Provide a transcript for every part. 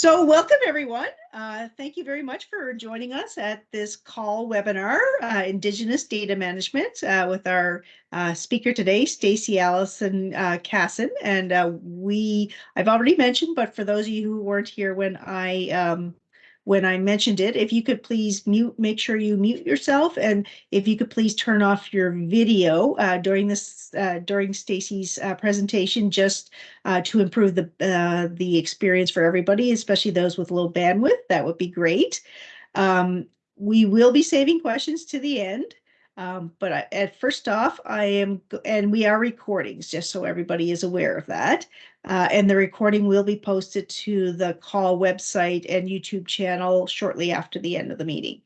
So welcome everyone. Uh, thank you very much for joining us at this CAUL webinar, uh, Indigenous Data Management, uh, with our uh, speaker today, Stacy Allison uh, Cassin. And uh, we, I've already mentioned, but for those of you who weren't here when I um, when I mentioned it, if you could please mute, make sure you mute yourself, and if you could please turn off your video uh, during this uh, during Stacy's uh, presentation, just uh, to improve the uh, the experience for everybody, especially those with low bandwidth. That would be great. Um, we will be saving questions to the end. Um, but I, at first off, I am, and we are recordings, just so everybody is aware of that. Uh, and the recording will be posted to the CAUL website and YouTube channel shortly after the end of the meeting.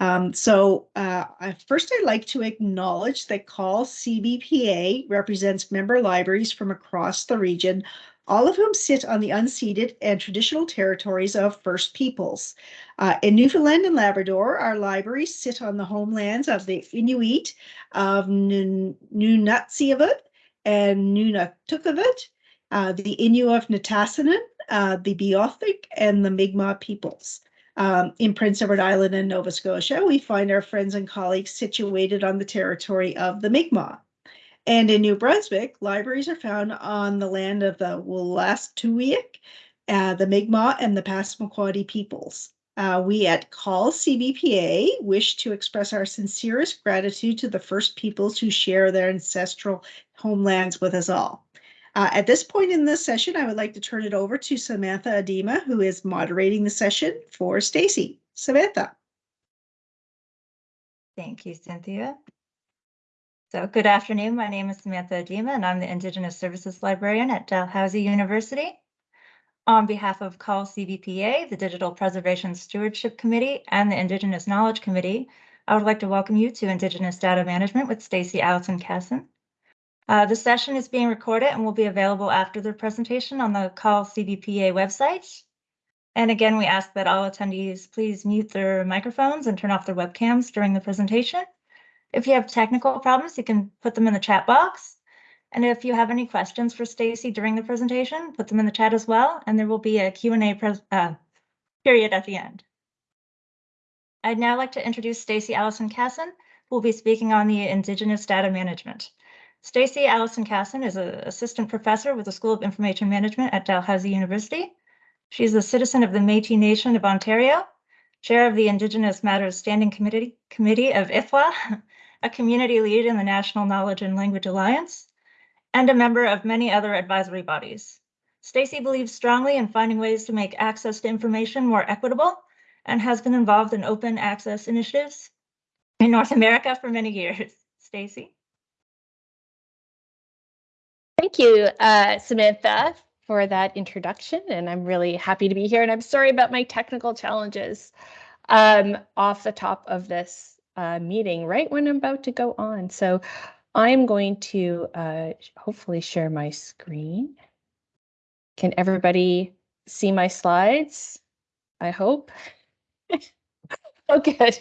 Um, so uh, first, I'd like to acknowledge that CAUL CBPA represents member libraries from across the region all of whom sit on the unceded and traditional territories of First Peoples. Uh, in Newfoundland and Labrador, our libraries sit on the homelands of the Inuit of Nunatsiavut and Nunatukavut, uh, the Innu of Nitassinan, uh, the Beothuk, and the Mi'kmaq peoples. Um, in Prince Edward Island and Nova Scotia, we find our friends and colleagues situated on the territory of the Mi'kmaq. And in New Brunswick, libraries are found on the land of the Wolastoqiyik, uh, the Mi'kmaq, and the Passamaquoddy peoples. Uh, we at CAUL CBPA wish to express our sincerest gratitude to the first peoples who share their ancestral homelands with us all. Uh, at this point in this session, I would like to turn it over to Samantha Adema, who is moderating the session for Stacy. Samantha. Thank you, Cynthia. So good afternoon. My name is Samantha Adema, and I'm the Indigenous Services Librarian at Dalhousie University. On behalf of CAUL CBPA, the Digital Preservation Stewardship Committee, and the Indigenous Knowledge Committee, I would like to welcome you to Indigenous Data Management with Stacy Allison Cassin. Uh, the session is being recorded and will be available after the presentation on the CAUL CBPA website. And again, we ask that all attendees please mute their microphones and turn off their webcams during the presentation. If you have technical problems, you can put them in the chat box. And if you have any questions for Stacy during the presentation, put them in the chat as well, and there will be a Q&A uh, period at the end. I'd now like to introduce Stacy Allison Cassin, who will be speaking on the Indigenous Data Management. Stacy Allison Cassin is an assistant professor with the School of Information Management at Dalhousie University. She is a citizen of the Métis Nation of Ontario, chair of the Indigenous Matters Standing Committee, Committee of IFLA, a community lead in the National Knowledge and Language Alliance, and a member of many other advisory bodies. Stacy believes strongly in finding ways to make access to information more equitable and has been involved in open access initiatives in North America for many years. Stacy. Thank you, uh, Samantha, for that introduction. And I'm really happy to be here. And I'm sorry about my technical challenges um, off the top of this uh, meeting right when I'm about to go on. So I'm going to uh, hopefully share my screen. Can everybody see my slides? I hope. oh, good.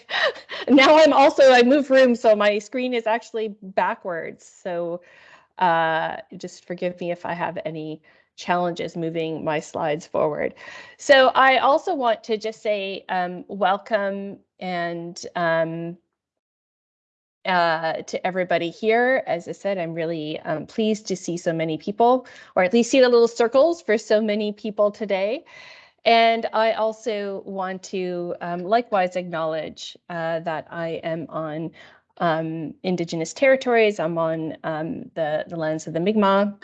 Now I'm also, I move room, so my screen is actually backwards. So uh, just forgive me if I have any challenges moving my slides forward. So I also want to just say um, welcome and um, uh, to everybody here. As I said, I'm really um, pleased to see so many people, or at least see the little circles for so many people today. And I also want to um, likewise acknowledge uh, that I am on um, Indigenous territories. I'm on um, the, the lands of the Mi'kmaq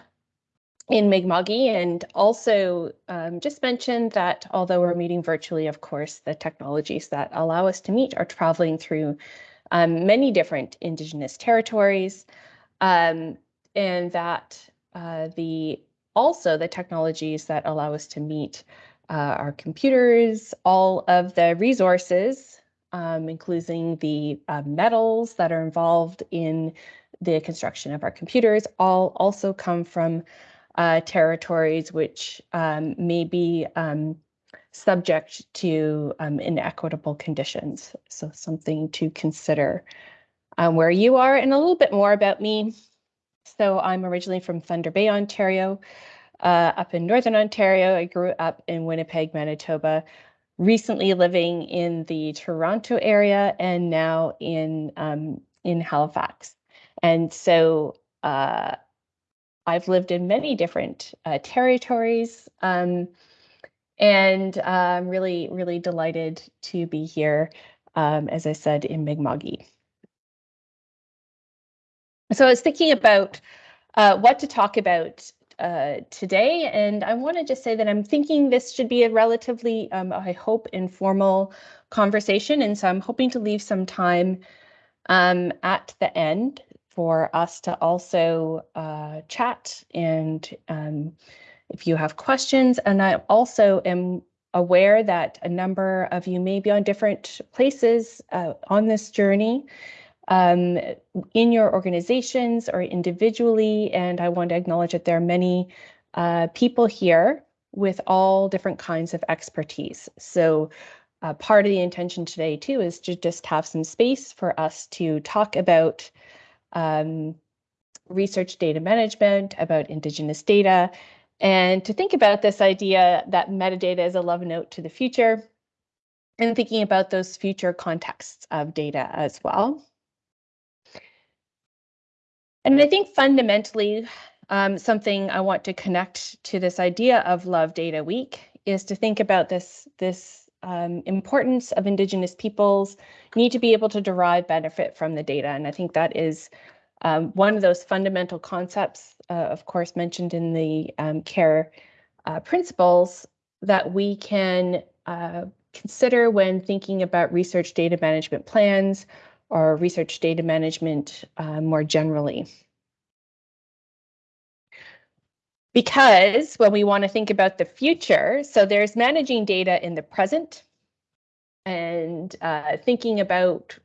in Mi'kma'ki, and also um, just mention that although we're meeting virtually, of course, the technologies that allow us to meet are traveling through um, many different Indigenous territories, um, and that uh, the also the technologies that allow us to meet uh, our computers, all of the resources, um, including the uh, metals that are involved in the construction of our computers, all also come from uh, territories which um, may be um, subject to um, inequitable conditions. So something to consider um, where you are and a little bit more about me. So I'm originally from Thunder Bay, Ontario. uh, up in Northern Ontario. I grew up in Winnipeg, Manitoba, recently living in the Toronto area and now in um, in Halifax. And so uh, I've lived in many different uh, territories um, and I'm really, really delighted to be here, um, as I said, in Mi'kma'ki. So I was thinking about uh, what to talk about uh, today, and I want to just say that I'm thinking this should be a relatively, um, I hope, informal conversation, and so I'm hoping to leave some time um, at the end for us to also uh, chat and um, if you have questions. And I also am aware that a number of you may be on different places uh, on this journey um, in your organizations or individually. And I want to acknowledge that there are many uh, people here with all different kinds of expertise. So uh, part of the intention today too is to just have some space for us to talk about um, research data management, about Indigenous data, and to think about this idea that metadata is a love note to the future and thinking about those future contexts of data as well. And I think fundamentally, um, something I want to connect to this idea of Love Data Week is to think about this, this um, importance of Indigenous peoples need to be able to derive benefit from the data. And I think that is um, one of those fundamental concepts, uh, of course, mentioned in the um, CARE uh, principles that we can uh, consider when thinking about research data management plans or research data management uh, more generally. Because when we want to think about the future, so there's managing data in the present and uh, thinking about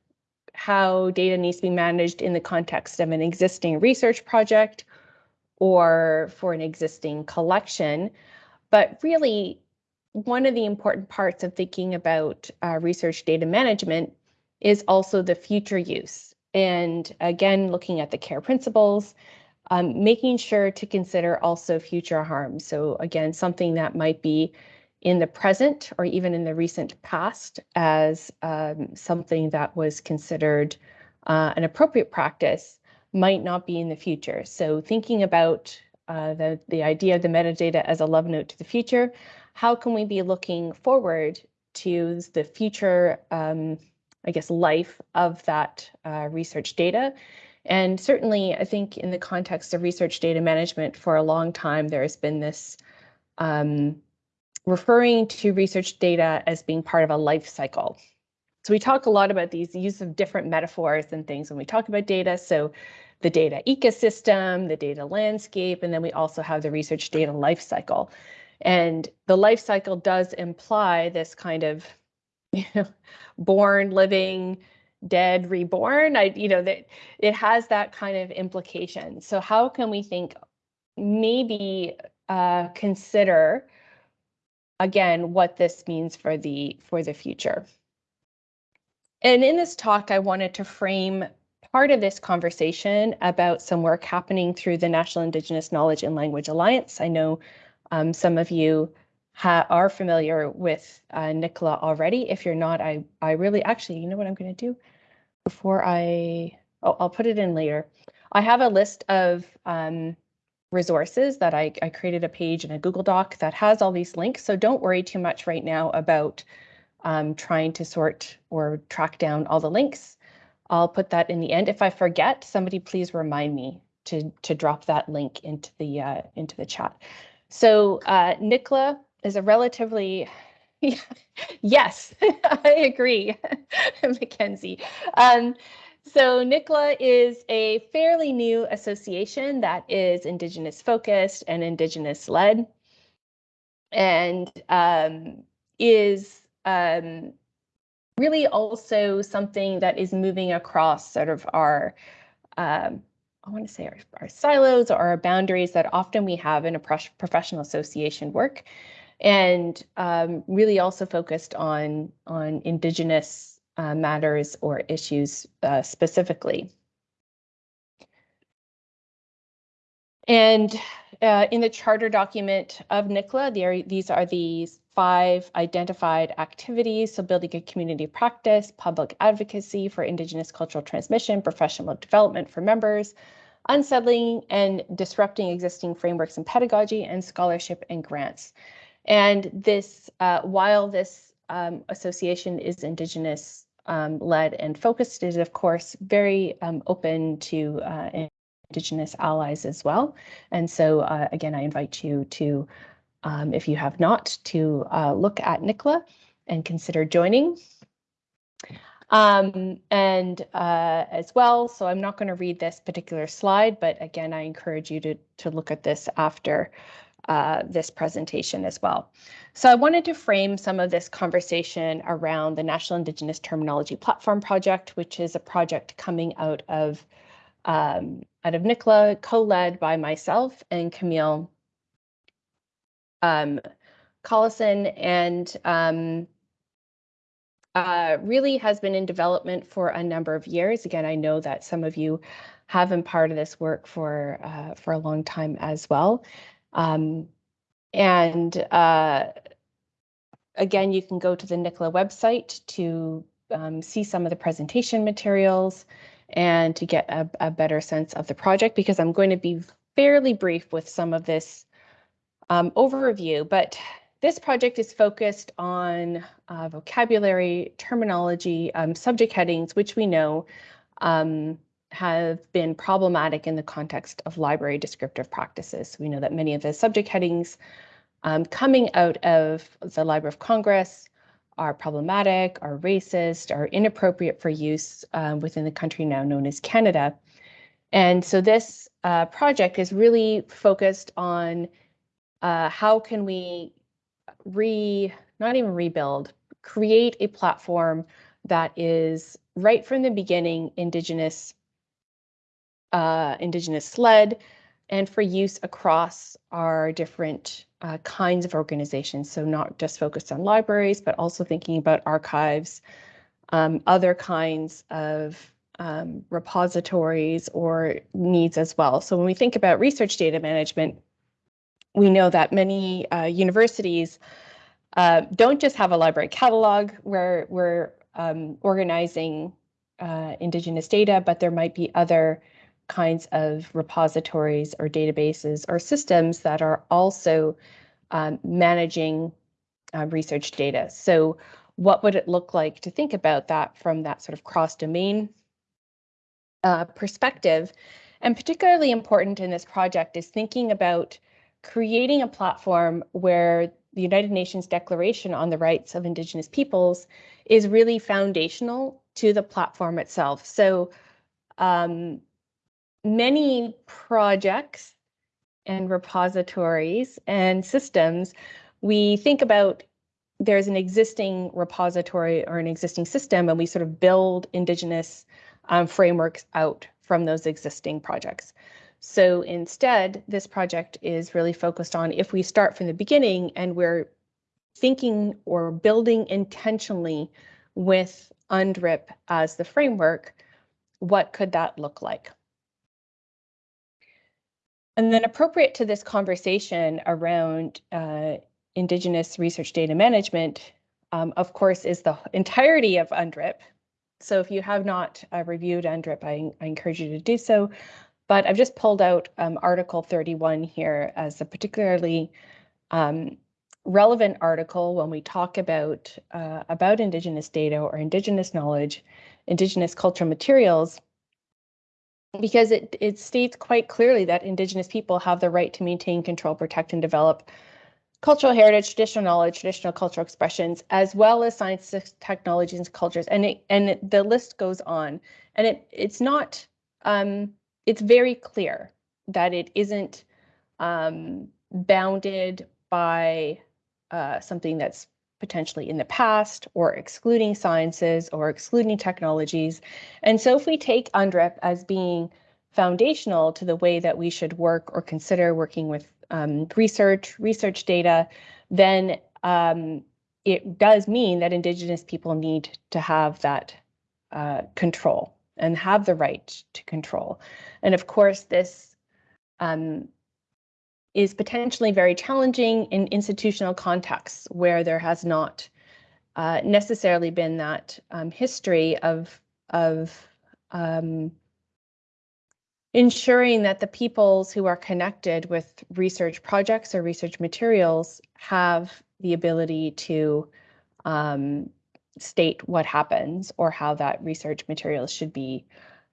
how data needs to be managed in the context of an existing research project or for an existing collection. But really, one of the important parts of thinking about uh, research data management is also the future use. And again, looking at the CARE principles, um, making sure to consider also future harm. So again, something that might be in the present or even in the recent past as um, something that was considered uh, an appropriate practice might not be in the future. So thinking about uh, the, the idea of the metadata as a love note to the future, how can we be looking forward to the future, um, I guess, life of that uh, research data? And certainly, I think in the context of research data management for a long time, there has been this um, referring to research data as being part of a life cycle. So we talk a lot about these use of different metaphors and things when we talk about data. So the data ecosystem, the data landscape, and then we also have the research data life cycle. And the life cycle does imply this kind of born, living, dead, reborn. I, you know, that it has that kind of implication. So how can we think maybe uh, consider again, what this means for the for the future. And in this talk, I wanted to frame part of this conversation about some work happening through the National Indigenous Knowledge and Language Alliance. I know um, some of you are familiar with uh, NICLA already. If you're not, I, I really actually, you know what I'm going to do before I, oh, I'll put it in later. I have a list of um, resources that I, I created a page in a Google Doc that has all these links. So don't worry too much right now about um, trying to sort or track down all the links. I'll put that in the end. If I forget, somebody please remind me to to drop that link into the uh, into the chat. So uh, NICLA is a relatively yes, I agree, Mackenzie. Um, so NICLA is a fairly new association that is Indigenous focused and Indigenous led and um, is um, really also something that is moving across sort of our, um, I want to say our, our, silos or our boundaries that often we have in a professional association work and um, really also focused on, on Indigenous uh, matters or issues uh, specifically. And uh, in the charter document of NICLA, there, these are the five identified activities. So building a community practice, public advocacy for Indigenous cultural transmission, professional development for members, unsettling and disrupting existing frameworks and pedagogy, and scholarship and grants. And this, uh, while this um, association is Indigenous um, led and focused, is of course very um, open to uh, Indigenous allies as well. And so uh, again, I invite you to, um, if you have not, to uh, look at NICLA and consider joining. Um, and uh, as well, so I'm not going to read this particular slide, but again, I encourage you to, to look at this after uh, this presentation as well. So I wanted to frame some of this conversation around the National Indigenous Terminology Platform Project, which is a project coming out of um, out of NICLA, co-led by myself and Camille um, Callison, and um, uh, really has been in development for a number of years. Again, I know that some of you have been part of this work for uh, for a long time as well. Um, and uh, again, you can go to the NICLA website to um, see some of the presentation materials and to get a, a, better sense of the project because I'm going to be fairly brief with some of this um, overview, but this project is focused on uh, vocabulary, terminology, um, subject headings, which we know um, have been problematic in the context of library descriptive practices. We know that many of the subject headings um, coming out of the Library of Congress are problematic, are racist, are inappropriate for use um, within the country now known as Canada. And so this uh, project is really focused on uh, how can we re, not even rebuild, create a platform that is right from the beginning Indigenous, uh, Indigenous led, and for use across our different uh, kinds of organizations. So not just focused on libraries, but also thinking about archives, um, other kinds of um, repositories or needs as well. So when we think about research data management, we know that many uh, universities uh, don't just have a library catalog where we're um, organizing uh, Indigenous data, but there might be other kinds of repositories or databases or systems that are also um, managing uh, research data. So what would it look like to think about that from that sort of cross-domain uh, perspective? And particularly important in this project is thinking about creating a platform where the United Nations Declaration on the Rights of Indigenous Peoples is really foundational to the platform itself. So um, many projects and repositories and systems, we think about there's an existing repository or an existing system, and we sort of build Indigenous um, frameworks out from those existing projects. So instead, this project is really focused on if we start from the beginning and we're thinking or building intentionally with UNDRIP as the framework, what could that look like? And then appropriate to this conversation around uh, Indigenous research data management, um, of course, is the entirety of UNDRIP. So if you have not uh, reviewed UNDRIP, I, I, encourage you to do so. But I've just pulled out um, Article 31 here as a particularly um, relevant article when we talk about uh, about Indigenous data or Indigenous knowledge, Indigenous cultural materials, because it, it states quite clearly that Indigenous people have the right to maintain, control, protect, and develop cultural heritage, traditional knowledge, traditional cultural expressions, as well as science, technologies, and cultures. And it, and the list goes on. And it it's not um, it's very clear that it isn't um, bounded by uh, something that's potentially in the past or excluding sciences or excluding technologies. And so if we take UNDRIP as being foundational to the way that we should work or consider working with um, research, research data, then um, it does mean that Indigenous people need to have that uh, control and have the right to control. And of course, this um, is potentially very challenging in institutional contexts where there has not uh, necessarily been that um, history of of um, ensuring that the peoples who are connected with research projects or research materials have the ability to um, state what happens or how that research material should be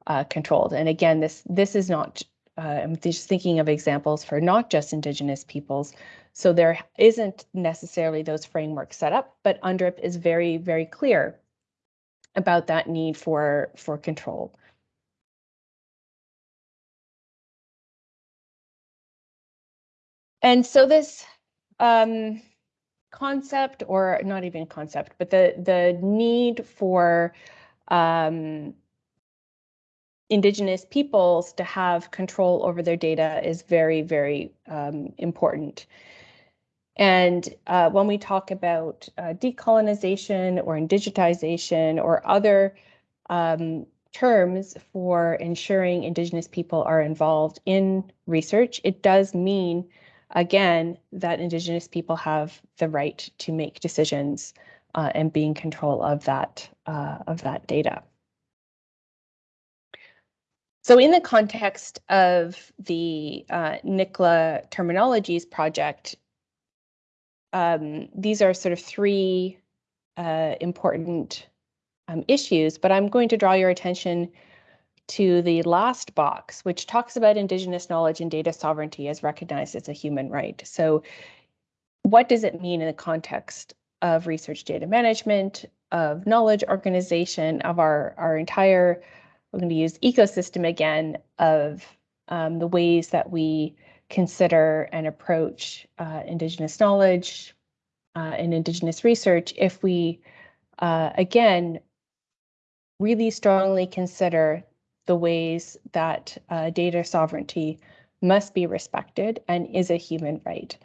uh, controlled. And again, this this is not. Uh, I'm just thinking of examples for not just Indigenous peoples. So there isn't necessarily those frameworks set up, but UNDRIP is very, very clear about that need for for control. And so this um, concept, or not even concept, but the the need for um, Indigenous peoples to have control over their data is very, very um, important. And uh, when we talk about uh, decolonization or indigitization or other um, terms for ensuring Indigenous people are involved in research, it does mean, again, that Indigenous people have the right to make decisions uh, and be in control of that uh, of that data. So in the context of the uh, NICLA Terminologies project, um, these are sort of three uh, important um, issues, but I'm going to draw your attention to the last box, which talks about Indigenous knowledge and data sovereignty as recognized as a human right. So what does it mean in the context of research data management, of knowledge organization, of our, our entire we're going to use ecosystem again of um, the ways that we consider and approach uh, Indigenous knowledge uh, and Indigenous research if we, uh, again, really strongly consider the ways that uh, data sovereignty must be respected and is a human right.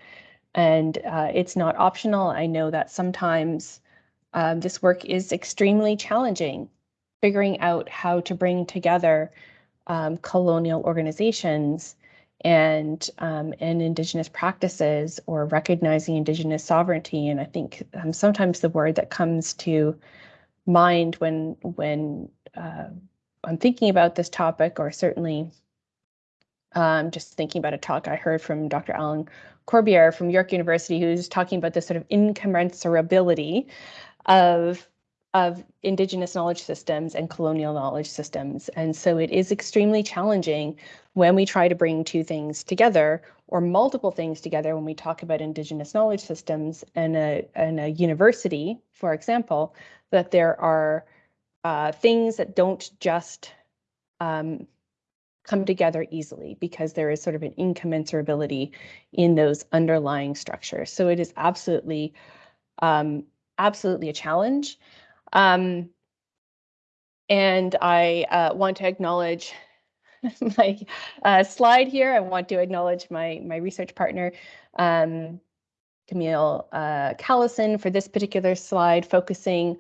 And uh, it's not optional. I know that sometimes um, this work is extremely challenging figuring out how to bring together um, colonial organizations and um, and indigenous practices or recognizing indigenous sovereignty. And I think um, sometimes the word that comes to mind when when uh, I'm thinking about this topic, or certainly um, just thinking about a talk I heard from Dr. Alan Corbiere from York University, who's talking about this sort of incommensurability of of indigenous knowledge systems and colonial knowledge systems. And so it is extremely challenging when we try to bring two things together or multiple things together when we talk about indigenous knowledge systems and a, and a university, for example, that there are uh, things that don't just um, come together easily because there is sort of an incommensurability in those underlying structures. So it is absolutely, um, absolutely a challenge. Um, and I uh, want to acknowledge my uh, slide here. I want to acknowledge my, my research partner, um, Camille uh, Callison, for this particular slide, focusing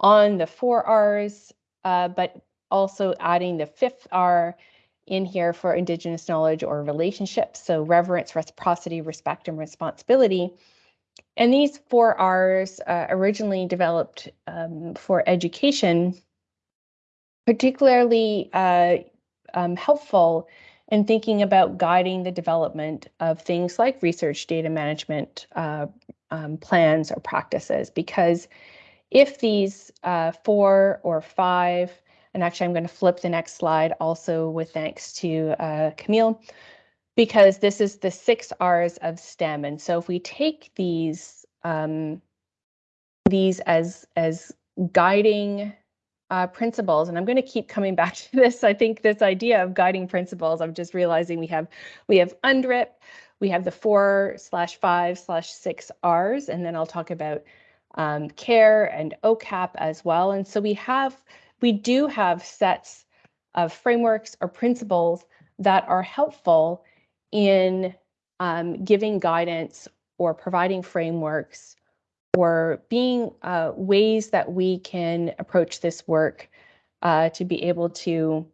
on the four R's, uh, but also adding the fifth R in here for Indigenous knowledge or relationships. So reverence, reciprocity, respect, and responsibility. And these four R's uh, originally developed um, for education, particularly uh, um, helpful in thinking about guiding the development of things like research data management uh, um, plans or practices. Because if these uh, four or five, and actually I'm going to flip the next slide also with thanks to uh, Camille, because this is the six R's of STEM. And so if we take these um, these as as guiding uh, principles, and I'm going to keep coming back to this. I think this idea of guiding principles. I'm just realizing we have we have UNDRIP, we have the four slash five slash six R's, and then I'll talk about um, CARE and OCAP as well. And so we have we do have sets of frameworks or principles that are helpful in um, giving guidance or providing frameworks or being uh, ways that we can approach this work uh, to be able to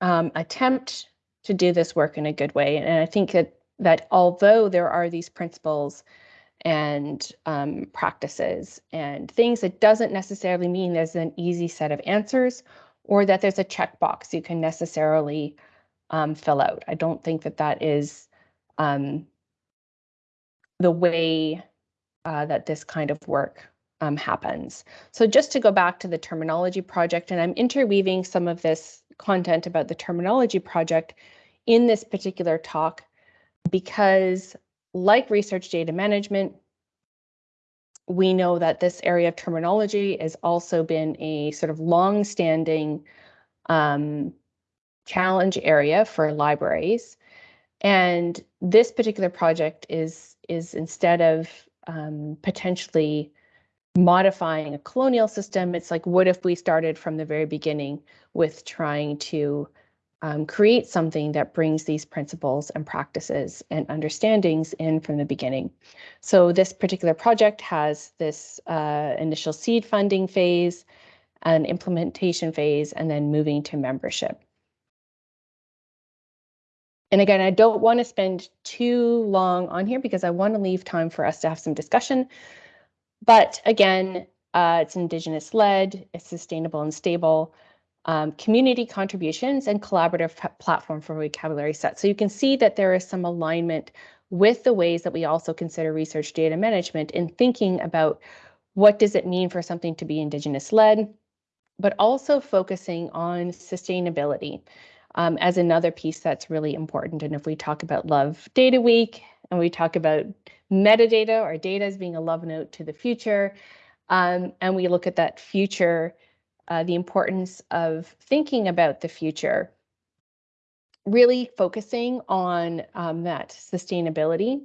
um, attempt to do this work in a good way. And I think that that although there are these principles and um, practices and things, it doesn't necessarily mean there's an easy set of answers or that there's a checkbox you can necessarily um, fill out. I don't think that that is um, the way uh, that this kind of work um, happens. So just to go back to the terminology project, and I'm interweaving some of this content about the terminology project in this particular talk because like research data management, we know that this area of terminology has also been a sort of long-standing um, challenge area for libraries. And this particular project is, is instead of um, potentially modifying a colonial system, it's like, what if we started from the very beginning with trying to um, create something that brings these principles and practices and understandings in from the beginning. So this particular project has this uh, initial seed funding phase, an implementation phase, and then moving to membership. And again, I don't want to spend too long on here because I want to leave time for us to have some discussion. But again, uh, it's Indigenous led, it's sustainable and stable um, community contributions and collaborative platform for vocabulary set. So you can see that there is some alignment with the ways that we also consider research data management in thinking about what does it mean for something to be Indigenous led, but also focusing on sustainability um, as another piece that's really important. And if we talk about Love Data Week and we talk about metadata or data as being a love note to the future, um, and we look at that future uh, the importance of thinking about the future, really focusing on um, that sustainability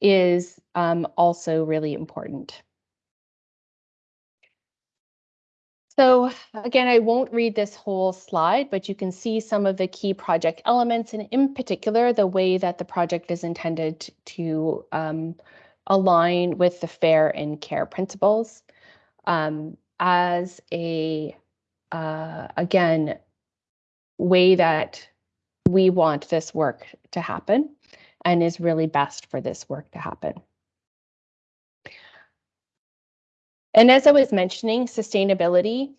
is um, also really important. So again, I won't read this whole slide, but you can see some of the key project elements and in particular, the way that the project is intended to um, align with the fair and care principles. Um, as a, uh, again, way that we want this work to happen and is really best for this work to happen. And as I was mentioning, sustainability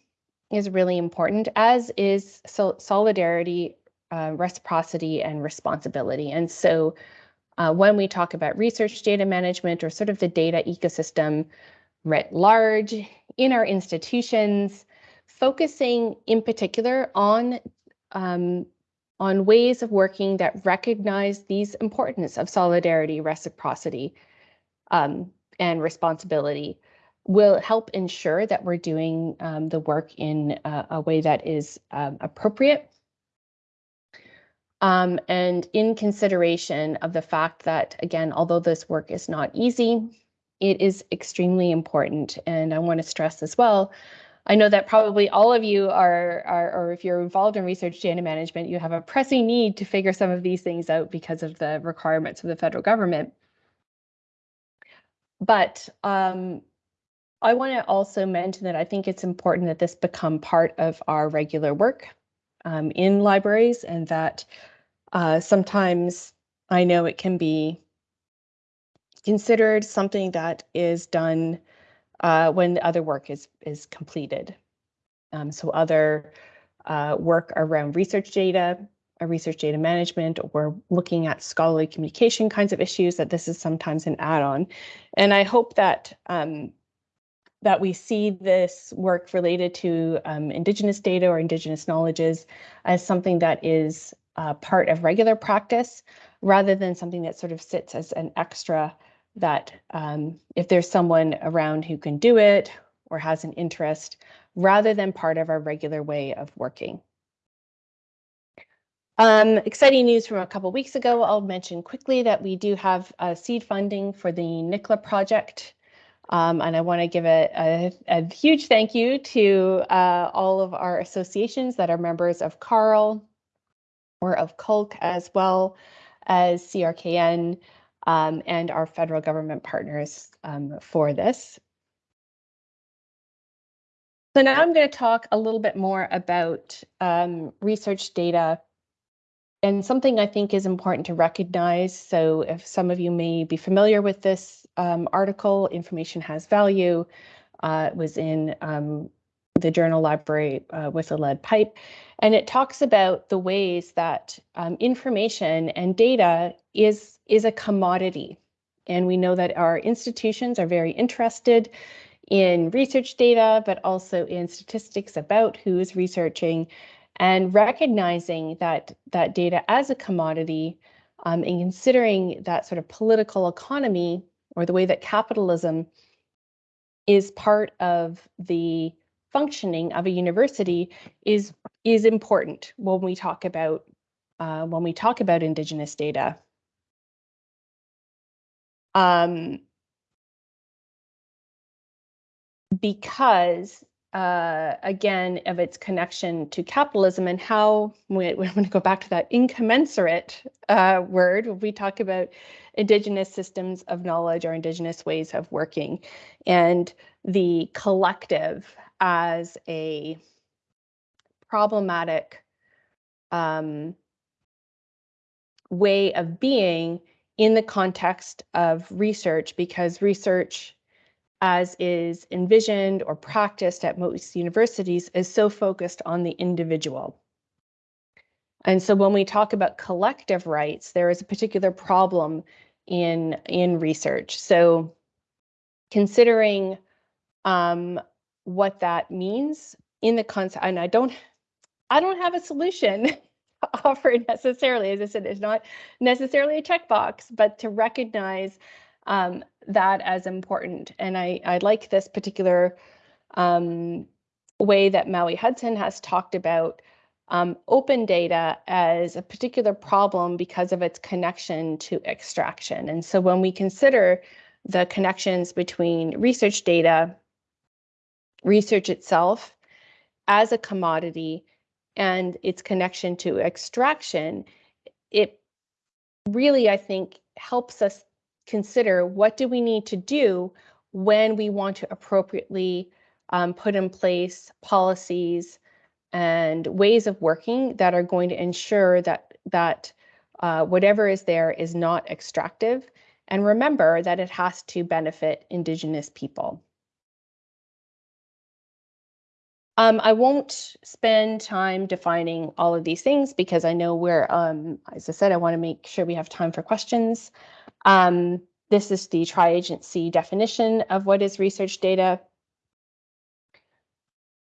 is really important, as is so solidarity, uh, reciprocity, and responsibility. And so uh, when we talk about research data management or sort of the data ecosystem writ large, in our institutions, focusing in particular on um, on ways of working that recognize these importance of solidarity, reciprocity, um, and responsibility will help ensure that we're doing um, the work in a, a way that is um, appropriate. Um, and in consideration of the fact that, again, although this work is not easy, it is extremely important. And I want to stress as well, I know that probably all of you are, are, or if you're involved in research data management, you have a pressing need to figure some of these things out because of the requirements of the federal government. But um, I want to also mention that I think it's important that this become part of our regular work um, in libraries and that uh, sometimes I know it can be considered something that is done uh, when the other work is is completed. Um, so other uh, work around research data, a research data management, or looking at scholarly communication kinds of issues, that this is sometimes an add-on. And I hope that um, that we see this work related to um, Indigenous data or Indigenous knowledges as something that is uh, part of regular practice, rather than something that sort of sits as an extra that um, if there's someone around who can do it or has an interest, rather than part of our regular way of working. Um, exciting news from a couple weeks ago, I'll mention quickly that we do have uh, seed funding for the NICLA project. Um, and I want to give a, a, a, huge thank you to uh, all of our associations that are members of CARL or of CULC as well as CRKN um, and our federal government partners um, for this. So now I'm going to talk a little bit more about um, research data and something I think is important to recognize. So, if some of you may be familiar with this um, article, Information Has Value, uh, it was in um, the journal library uh, with a lead pipe. And it talks about the ways that um, information and data is, is a commodity. And we know that our institutions are very interested in research data, but also in statistics about who's researching and recognizing that that data as a commodity um, and considering that sort of political economy or the way that capitalism is part of the functioning of a university is is important when we talk about uh, when we talk about indigenous data. Um, because uh, again of its connection to capitalism and how we, we're going to go back to that incommensurate uh, word we talk about indigenous systems of knowledge or indigenous ways of working and the collective as a problematic um, way of being in the context of research because research as is envisioned or practiced at most universities is so focused on the individual. And so when we talk about collective rights, there is a particular problem in, in research. So considering um, what that means in the concept, and I don't, I don't have a solution to offer necessarily. As I said, it's not necessarily a checkbox, but to recognize um, that as important. And I, I like this particular um, way that Maui Hudson has talked about um, open data as a particular problem because of its connection to extraction. And so when we consider the connections between research data research itself as a commodity and its connection to extraction, it really, I think, helps us consider what do we need to do when we want to appropriately um, put in place policies and ways of working that are going to ensure that that uh, whatever is there is not extractive. And remember that it has to benefit Indigenous people. Um, I won't spend time defining all of these things because I know we're, um, as I said, I want to make sure we have time for questions. Um, this is the tri-agency definition of what is research data.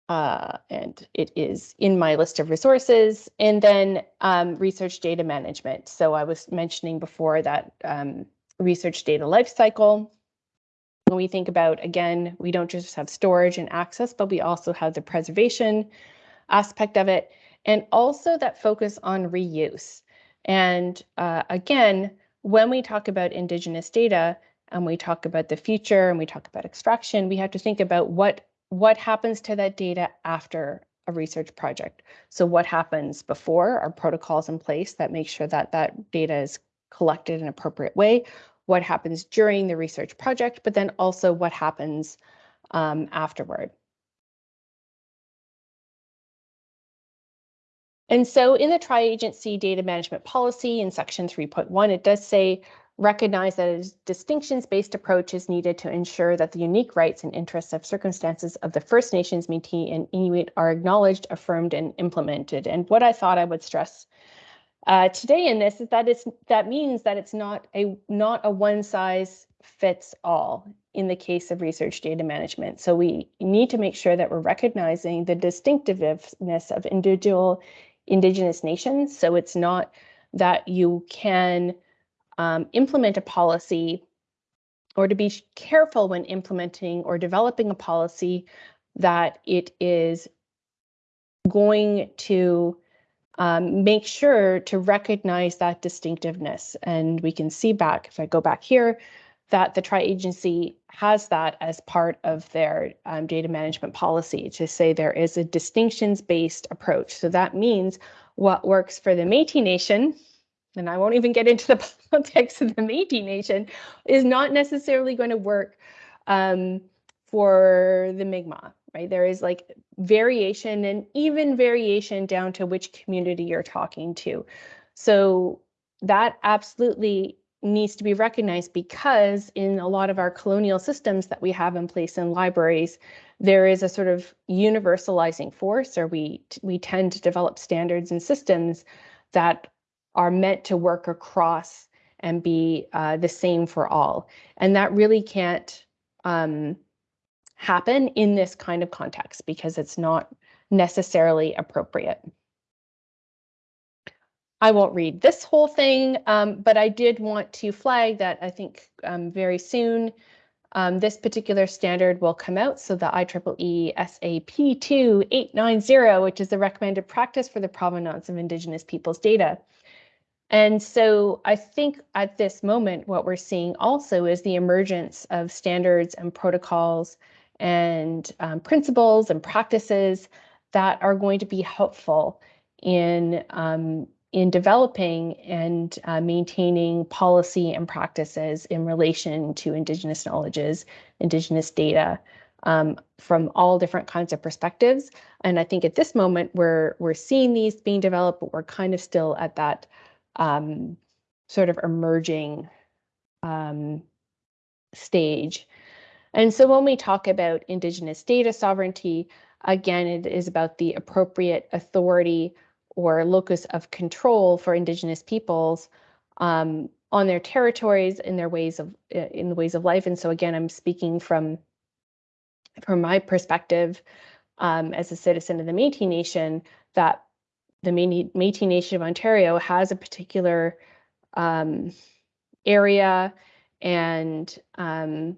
Uh, and it is in my list of resources. And then um, research data management. So I was mentioning before that um, research data lifecycle when we think about, again, we don't just have storage and access, but we also have the preservation aspect of it, and also that focus on reuse. And uh, again, when we talk about Indigenous data and we talk about the future and we talk about extraction, we have to think about what, what happens to that data after a research project. So what happens before are protocols in place that make sure that that data is collected in an appropriate way what happens during the research project, but then also what happens um, afterward. And so in the tri-agency data management policy in section 3.1, it does say recognize that a distinctions-based approach is needed to ensure that the unique rights and interests of circumstances of the First Nations, Métis, and Inuit are acknowledged, affirmed, and implemented. And what I thought I would stress uh, today in this is that it's that means that it's not a not a one size fits all in the case of research data management. So we need to make sure that we're recognizing the distinctiveness of individual indigenous nations. So it's not that you can um, implement a policy or to be careful when implementing or developing a policy that it is going to um, make sure to recognize that distinctiveness. And we can see back, if I go back here, that the tri-agency has that as part of their um, data management policy to say there is a distinctions-based approach. So that means what works for the Métis Nation, and I won't even get into the politics of the Métis Nation, is not necessarily going to work um, for the Mi'kmaq right? There is like variation and even variation down to which community you're talking to. So that absolutely needs to be recognized because in a lot of our colonial systems that we have in place in libraries, there is a sort of universalizing force, or we we tend to develop standards and systems that are meant to work across and be uh, the same for all, and that really can't um, happen in this kind of context because it's not necessarily appropriate. I won't read this whole thing, um, but I did want to flag that I think um, very soon um, this particular standard will come out. So the IEEE SAP 2890, which is the recommended practice for the provenance of Indigenous peoples data. And so I think at this moment, what we're seeing also is the emergence of standards and protocols and um, principles and practices that are going to be helpful in um, in developing and uh, maintaining policy and practices in relation to Indigenous knowledges, Indigenous data um, from all different kinds of perspectives. And I think at this moment we're we're seeing these being developed, but we're kind of still at that um, sort of emerging um, stage. And so when we talk about Indigenous data sovereignty, again, it is about the appropriate authority or locus of control for indigenous peoples um, on their territories in their ways of in the ways of life. And so again i'm speaking from from my perspective um, as a citizen of the métis nation that the métis nation of ontario has a particular um, area and um,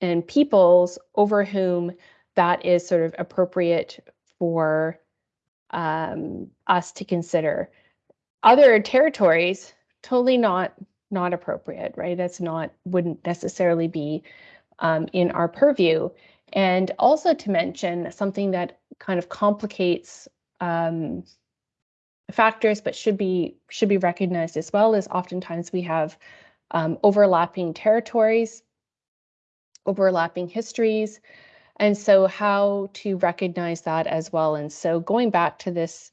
and peoples over whom that is sort of appropriate for um, us to consider. Other territories, totally not not appropriate, right? That's not wouldn't necessarily be um, in our purview. And also to mention something that kind of complicates um, factors, but should be should be recognized as well is oftentimes we have um, overlapping territories, overlapping histories, and so how to recognize that as well. And so going back to this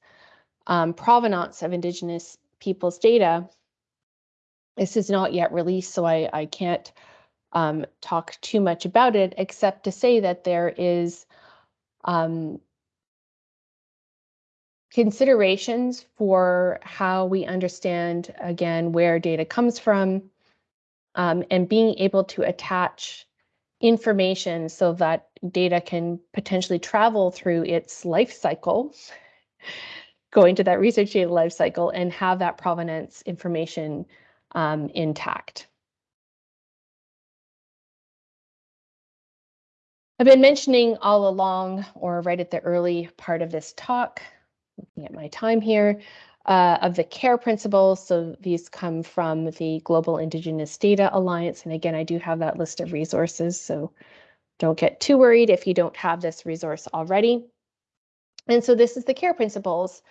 um, provenance of Indigenous peoples data, this is not yet released, so I, I can't um, talk too much about it, except to say that there is um, considerations for how we understand, again, where data comes from, um, and being able to attach information so that data can potentially travel through its life cycle, going to that research data life cycle and have that provenance information um, intact. I've been mentioning all along, or right at the early part of this talk, looking at my time here, uh, of the CARE principles. So these come from the Global Indigenous Data Alliance. And again, I do have that list of resources, so don't get too worried if you don't have this resource already. And so this is the CARE principles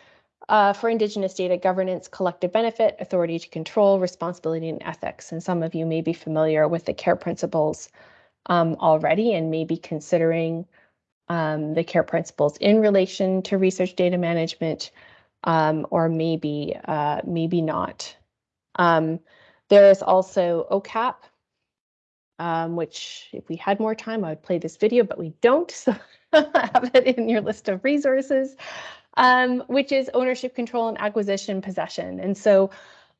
uh, for Indigenous data governance, collective benefit, authority to control, responsibility, and ethics. And some of you may be familiar with the CARE principles um, already and may be considering um, the CARE principles in relation to research data management um, or maybe uh, maybe not. Um, there is also OCAP, um, which if we had more time, I would play this video, but we don't, so have it in your list of resources, um, which is ownership, control, and acquisition possession. And so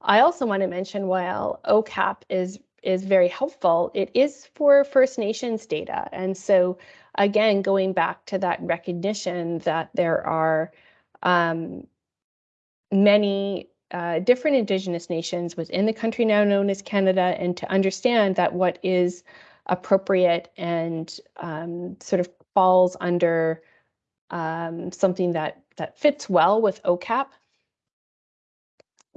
I also want to mention while OCAP is is very helpful, it is for First Nations data. And so again, going back to that recognition that there are um, many uh, different Indigenous nations within the country now known as Canada, and to understand that what is appropriate and um, sort of falls under um, something that that fits well with OCAP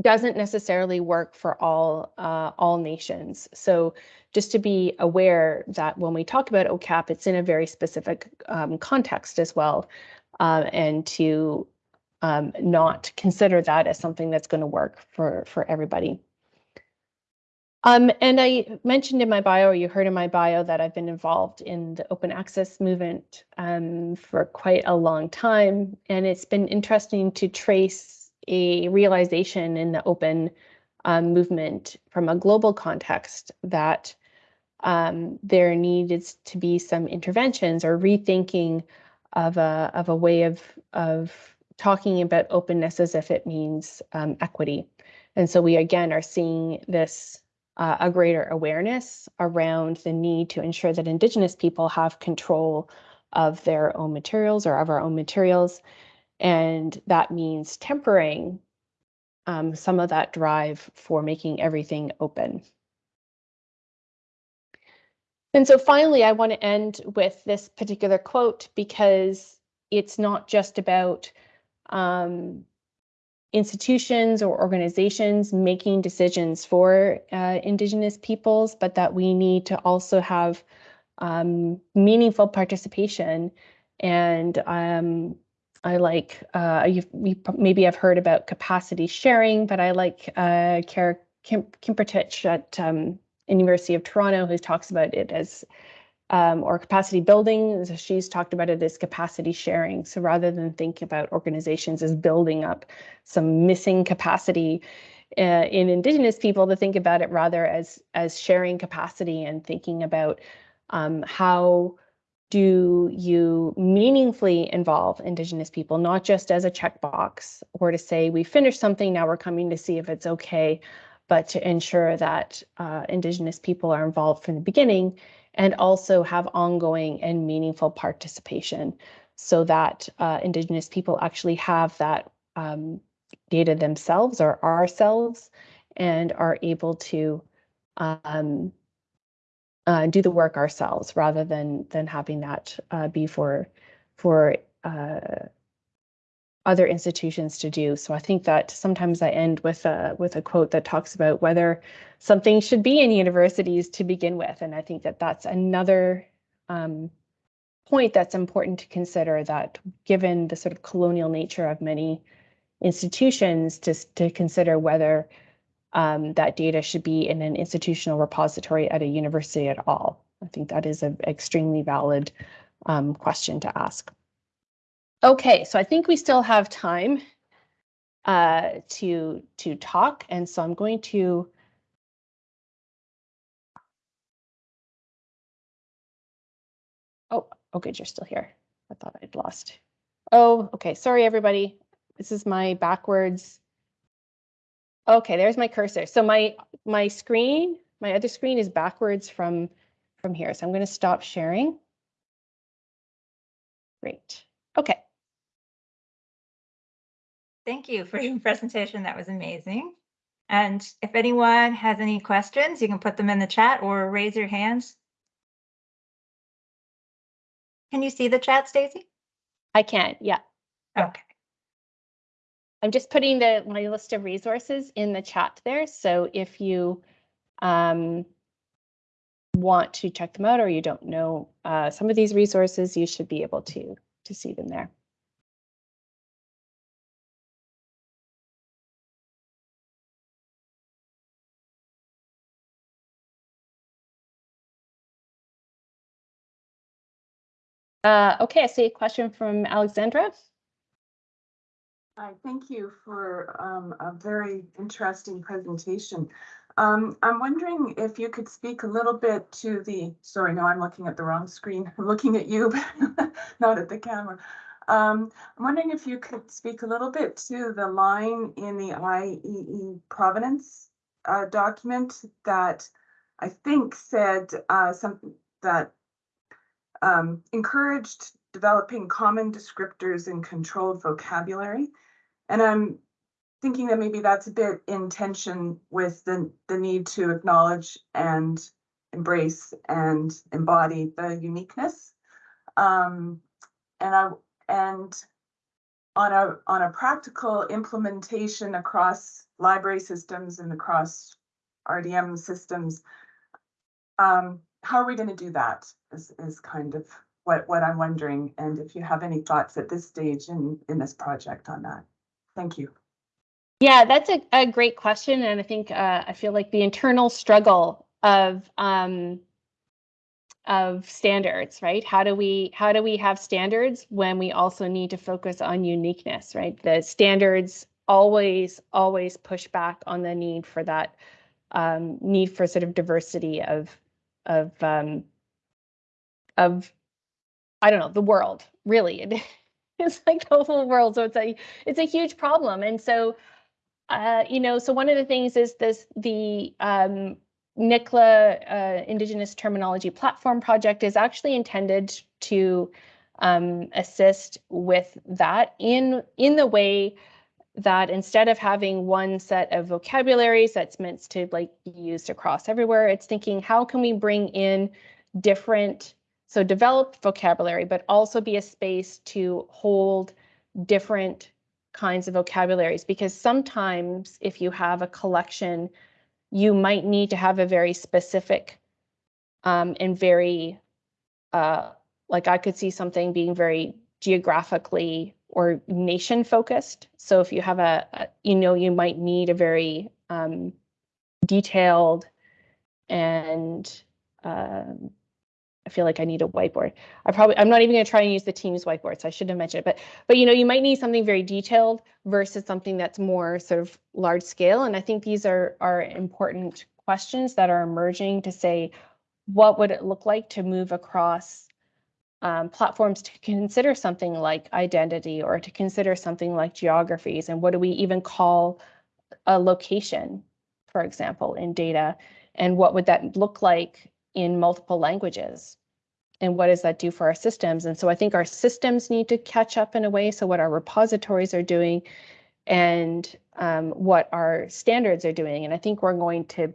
doesn't necessarily work for all uh, all nations. So just to be aware that when we talk about OCAP, it's in a very specific um, context as well, uh, and to um, not consider that as something that's going to work for, for everybody. Um, and I mentioned in my bio, or you heard in my bio, that I've been involved in the open access movement um, for quite a long time. And it's been interesting to trace a realization in the open um, movement from a global context that um, there needed to be some interventions or rethinking of a of a way of of talking about openness as if it means um, equity. And so we again are seeing this uh, a greater awareness around the need to ensure that Indigenous people have control of their own materials or of our own materials. And that means tempering um, some of that drive for making everything open. And so finally, I want to end with this particular quote because it's not just about um, institutions or organizations making decisions for uh, Indigenous peoples, but that we need to also have um, meaningful participation. And um, I like, uh, you maybe I've heard about capacity sharing, but I like uh, Kara Kim, Kimpertich at um, University of Toronto who talks about it as um, or capacity building. She's talked about it as capacity sharing. So rather than think about organizations as building up some missing capacity uh, in Indigenous people, to think about it rather as as sharing capacity and thinking about um, how do you meaningfully involve Indigenous people, not just as a checkbox or to say we finished something, now we're coming to see if it's okay, but to ensure that uh, Indigenous people are involved from the beginning and also have ongoing and meaningful participation so that uh, Indigenous people actually have that um, data themselves or ourselves and are able to um, uh, do the work ourselves rather than than having that uh, be for for uh, other institutions to do. So I think that sometimes I end with a with a quote that talks about whether something should be in universities to begin with, and I think that that's another um, point that's important to consider. That given the sort of colonial nature of many institutions, to to consider whether um, that data should be in an institutional repository at a university at all. I think that is an extremely valid um, question to ask. Okay, so I think we still have time uh, to to talk, and so I'm going to. Oh, oh, good, you're still here. I thought I'd lost. Oh, okay, sorry, everybody. This is my backwards. Okay, there's my cursor. So my my screen, my other screen is backwards from from here. So I'm going to stop sharing. Great. Okay. Thank you for your presentation. That was amazing. And if anyone has any questions, you can put them in the chat or raise your hands. Can you see the chat, Stacy? I can, yeah. Okay. I'm just putting the my list of resources in the chat there. So if you um, want to check them out or you don't know uh, some of these resources, you should be able to to see them there. Uh, okay, I see a question from Alexandra. Hi, thank you for um, a very interesting presentation. Um, I'm wondering if you could speak a little bit to the, sorry, no, I'm looking at the wrong screen. I'm looking at you, not at the camera. Um, I'm wondering if you could speak a little bit to the line in the IEEE provenance uh, document that I think said uh, something that um, encouraged developing common descriptors and controlled vocabulary. And I'm thinking that maybe that's a bit in tension with the, the need to acknowledge and embrace and embody the uniqueness. Um, and I and on a on a practical implementation across library systems and across RDM systems, um, how are we going to do that is, is kind of what, what I'm wondering. And if you have any thoughts at this stage in, in this project on that. Thank you. Yeah, that's a, a great question. And I think uh, I feel like the internal struggle of um, of standards, right? How do we how do we have standards when we also need to focus on uniqueness, right? The standards always, always push back on the need for that um, need for sort of diversity of of um, of I don't know the world really. It, it's like the whole world, so it's a it's a huge problem, and so uh, you know, so one of the things is this the um, NICLA uh, Indigenous Terminology Platform Project is actually intended to um, assist with that in in the way that instead of having one set of vocabularies that's meant to like be used across everywhere, it's thinking how can we bring in different so develop vocabulary, but also be a space to hold different kinds of vocabularies because sometimes if you have a collection you might need to have a very specific um, and very, uh, like I could see something being very geographically or nation focused. So if you have a, a you know, you might need a very um, detailed and um, I feel like I need a whiteboard. I probably I'm not even going to try and use the Teams whiteboards. I shouldn't have mentioned it, but but you know you might need something very detailed versus something that's more sort of large scale. And I think these are are important questions that are emerging to say what would it look like to move across um, platforms to consider something like identity or to consider something like geographies and what do we even call a location, for example, in data, and what would that look like in multiple languages? and what does that do for our systems? And so I think our systems need to catch up in a way. So what our repositories are doing and um, what our standards are doing. And I think we're going to,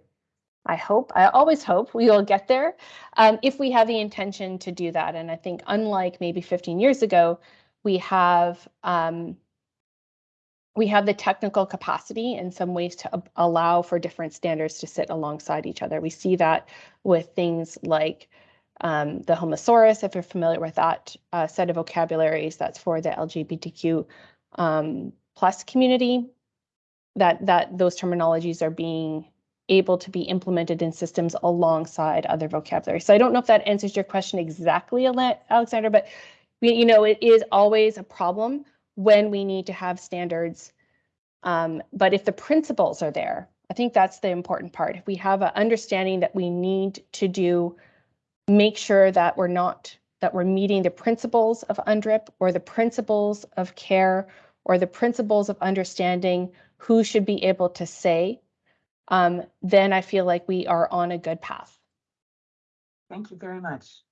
I hope, I always hope we will get there um, if we have the intention to do that. And I think unlike maybe 15 years ago, we have um, we have the technical capacity in some ways to allow for different standards to sit alongside each other. We see that with things like um, the Homosaurus, if you're familiar with that uh, set of vocabularies, that's for the LGBTQ um, plus community. That that those terminologies are being able to be implemented in systems alongside other vocabulary. So I don't know if that answers your question exactly, Alexander, but you know it is always a problem when we need to have standards. Um, but if the principles are there, I think that's the important part. If we have an understanding that we need to do make sure that we're not that we're meeting the principles of UNDRIP or the principles of care or the principles of understanding who should be able to say, um, then I feel like we are on a good path. Thank you very much.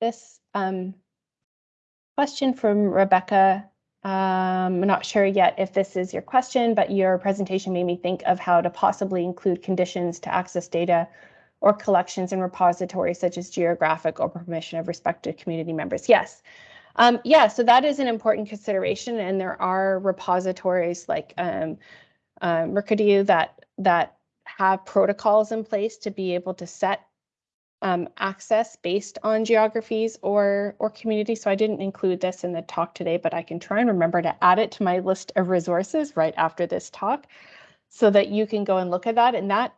This um, question from Rebecca. Um, I'm not sure yet if this is your question, but your presentation made me think of how to possibly include conditions to access data or collections in repositories such as geographic or permission of respected community members. Yes. Um, yeah, so that is an important consideration, and there are repositories like um, uh, Mukurtu that that have protocols in place to be able to set um, access based on geographies or or community. So I didn't include this in the talk today, but I can try and remember to add it to my list of resources right after this talk so that you can go and look at that. And that,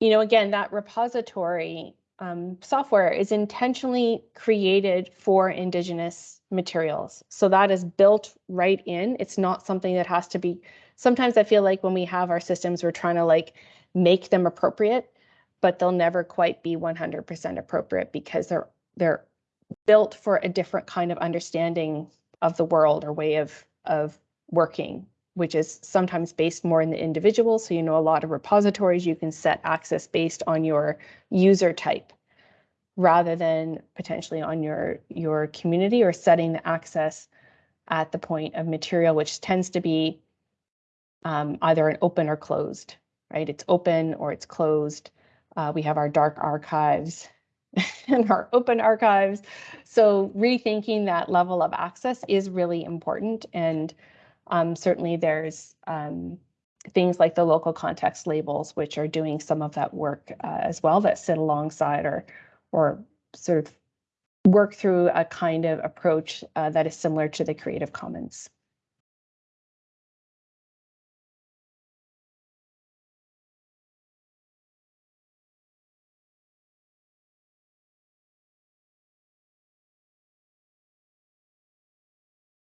you know, again, that repository um, software is intentionally created for Indigenous materials. So that is built right in. It's not something that has to be, sometimes I feel like when we have our systems, we're trying to like make them appropriate but they'll never quite be 100% appropriate because they're they're built for a different kind of understanding of the world or way of of working which is sometimes based more in the individual. So you know a lot of repositories you can set access based on your user type rather than potentially on your your community or setting the access at the point of material which tends to be um, either an open or closed right? It's open or it's closed uh, we have our dark archives and our open archives. So rethinking that level of access is really important. And um, certainly there's um, things like the local context labels, which are doing some of that work uh, as well that sit alongside or, or sort of work through a kind of approach uh, that is similar to the Creative Commons.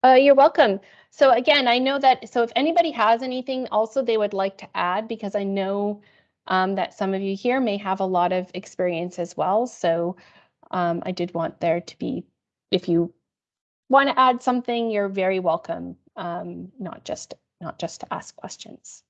Uh, you're welcome. So again, I know that, so if anybody has anything also they would like to add, because I know um, that some of you here may have a lot of experience as well. So um, I did want there to be, if you want to add something, you're very welcome, um, not just not just to ask questions.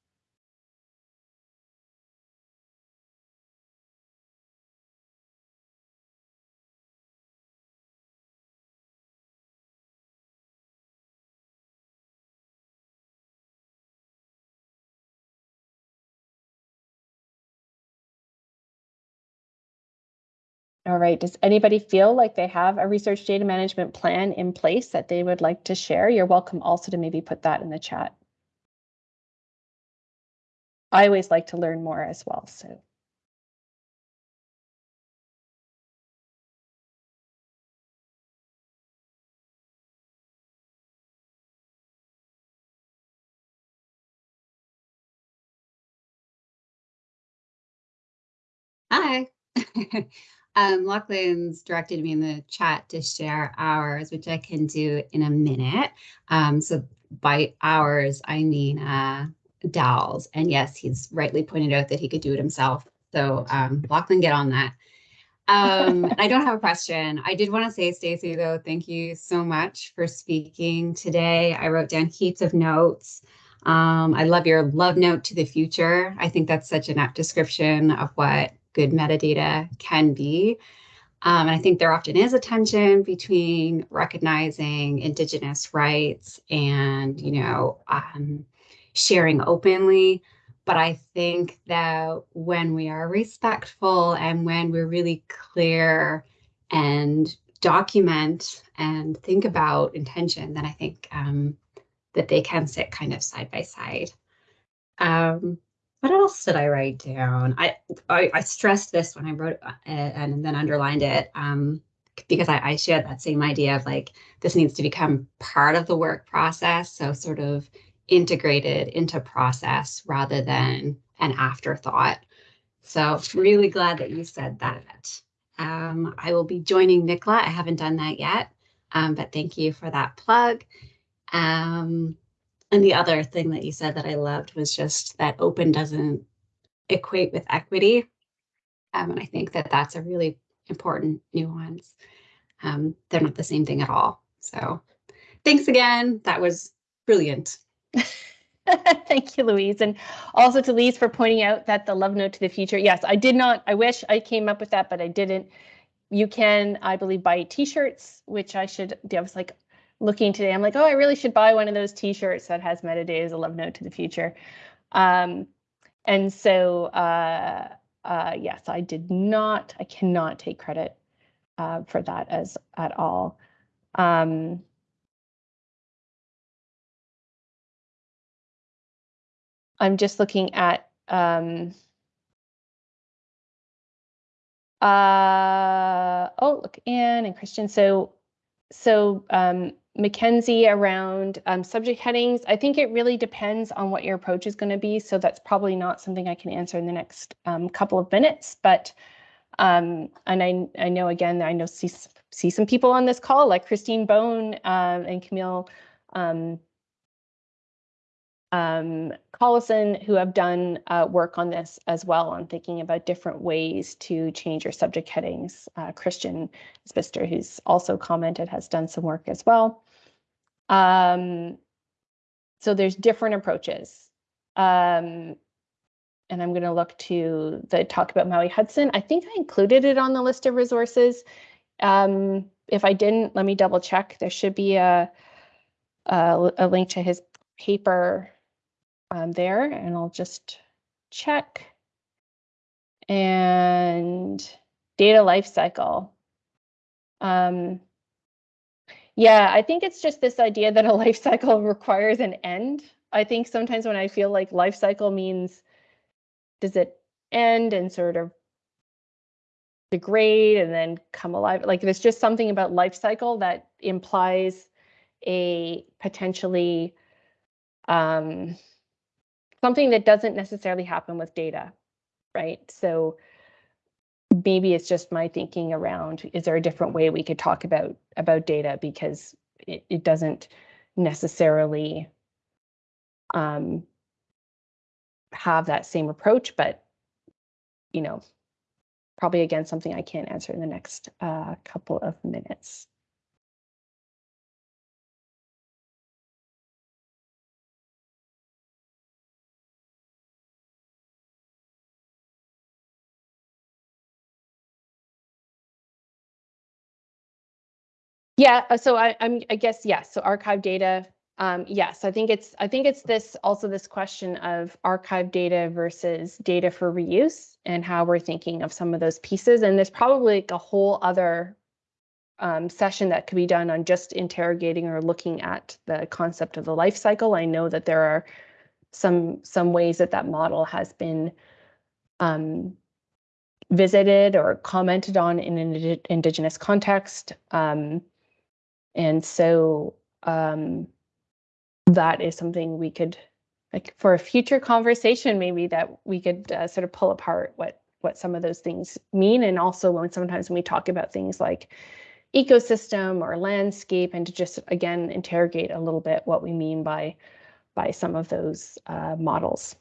All right, does anybody feel like they have a research data management plan in place that they would like to share? You're welcome also to maybe put that in the chat. I always like to learn more as well, so. Hi. um, Lachlan's directed me in the chat to share ours, which I can do in a minute. Um, so by ours, I mean uh, Dowell's. And yes, he's rightly pointed out that he could do it himself. So um, Lachlan, get on that. Um, I don't have a question. I did want to say, Stacy, though, thank you so much for speaking today. I wrote down heaps of notes. Um, I love your love note to the future. I think that's such an apt description of what good metadata can be. Um, and I think there often is a tension between recognizing Indigenous rights and, you know, um, sharing openly. But I think that when we are respectful and when we're really clear and document and think about intention, then I think um, that they can sit kind of side by side. Um, what else did I write down? I I, I stressed this when I wrote uh, and then underlined it um, because I, I shared that same idea of like this needs to become part of the work process. So sort of integrated into process rather than an afterthought. So really glad that you said that. Um, I will be joining NICLA. I haven't done that yet, um, but thank you for that plug. Um, and the other thing that you said that I loved was just that open doesn't equate with equity. Um, and I think that that's a really important nuance. Um, they're not the same thing at all. So thanks again. That was brilliant. Thank you, Louise. And also to Louise for pointing out that the love note to the future. Yes, I did not, I wish I came up with that, but I didn't. You can, I believe, buy t-shirts, which I should, do. I was like, looking today, I'm like, oh, I really should buy one of those T-shirts that has metadata as a love note to the future. Um, and so, uh, uh, yes, I did not, I cannot take credit uh, for that as at all. Um, I'm just looking at um, uh, oh, look, Anne and Christian. So, so um, Mackenzie around um, subject headings. I think it really depends on what your approach is going to be. So that's probably not something I can answer in the next um, couple of minutes. But um, and I I know again I know see see some people on this call like Christine Bone uh, and Camille um, um, Callison who have done uh, work on this as well on thinking about different ways to change your subject headings. Uh, Christian Spister, who's also commented, has done some work as well. Um, so there's different approaches. Um, and I'm going to look to the talk about Maui Hudson. I think I included it on the list of resources. Um, if I didn't, let me double check. There should be a, a, a link to his paper um, there and I'll just check. And data lifecycle. Um, yeah, I think it's just this idea that a life cycle requires an end. I think sometimes when I feel like life cycle means does it end and sort of degrade and then come alive. Like there's just something about life cycle that implies a potentially um, something that doesn't necessarily happen with data, right? So maybe it's just my thinking around is there a different way we could talk about about data because it, it doesn't necessarily um, have that same approach, but you know, probably again something I can't answer in the next uh, couple of minutes. Yeah, uh, so I, I'm, I guess, yes, so archive data, um, yes, I think it's, I think it's this, also this question of archive data versus data for reuse and how we're thinking of some of those pieces. And there's probably like a whole other um, session that could be done on just interrogating or looking at the concept of the life cycle. I know that there are some, some ways that that model has been um, visited or commented on in an indi- indigenous context. Um, and so um, that is something we could, like for a future conversation, maybe that we could uh, sort of pull apart what what some of those things mean, and also when sometimes when we talk about things like ecosystem or landscape, and to just again interrogate a little bit what we mean by by some of those uh, models.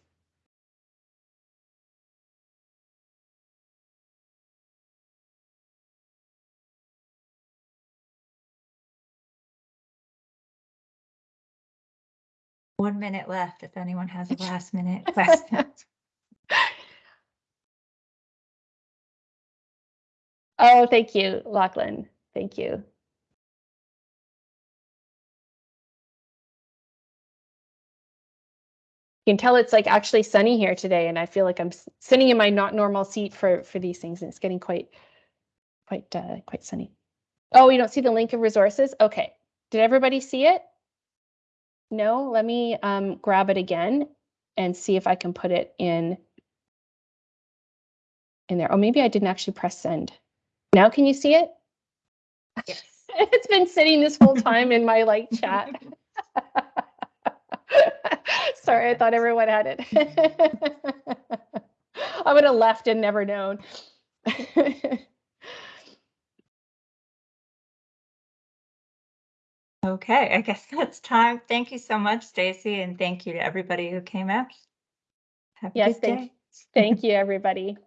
One minute left if anyone has a last minute question. Oh, thank you, Lachlan. Thank you. You can tell it's like actually sunny here today, and I feel like I'm sitting in my not normal seat for for these things, and it's getting quite, quite, uh, quite sunny. Oh, you don't see the link of resources? Okay. Did everybody see it? No, let me um, grab it again and see if I can put it in in there. Oh, maybe I didn't actually press send. Now can you see it? Yes. It's been sitting this whole time in my like chat. Sorry, I thought everyone had it. I would have left and never known. Okay, I guess that's time. Thank you so much, Stacy, and thank you to everybody who came out. Have a Yes, good thank- day. Thank you, everybody.